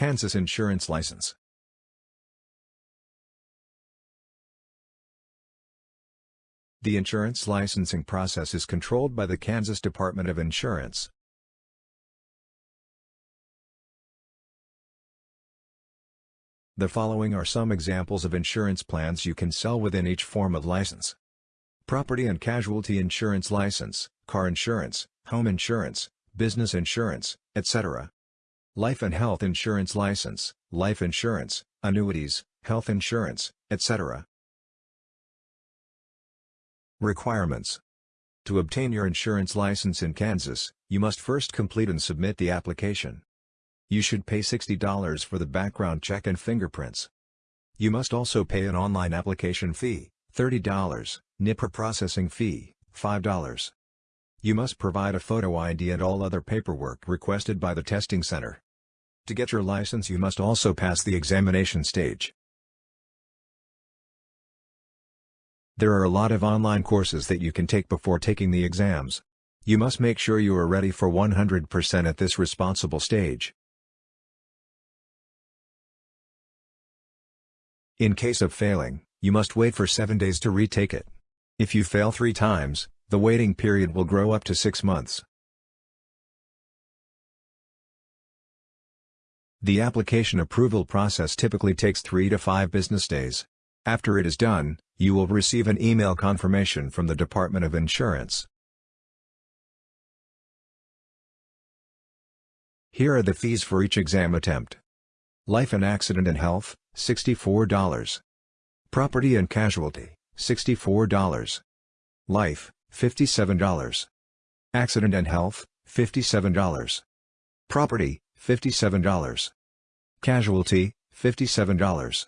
Kansas Insurance License The insurance licensing process is controlled by the Kansas Department of Insurance. The following are some examples of insurance plans you can sell within each form of license. Property and Casualty Insurance License, Car Insurance, Home Insurance, Business Insurance, etc. Life and Health Insurance License, Life Insurance, Annuities, Health Insurance, etc. Requirements To obtain your insurance license in Kansas, you must first complete and submit the application. You should pay $60 for the background check and fingerprints. You must also pay an online application fee, $30, NIPR processing fee, $5. You must provide a photo ID and all other paperwork requested by the testing center. To get your license you must also pass the examination stage. There are a lot of online courses that you can take before taking the exams. You must make sure you are ready for 100% at this responsible stage. In case of failing, you must wait for 7 days to retake it. If you fail 3 times, the waiting period will grow up to 6 months. The application approval process typically takes 3 to 5 business days. After it is done, you will receive an email confirmation from the Department of Insurance. Here are the fees for each exam attempt. Life and Accident and Health, $64. Property and Casualty, $64. Life, $57. Accident and Health, $57. Property, $57. Casualty, $57.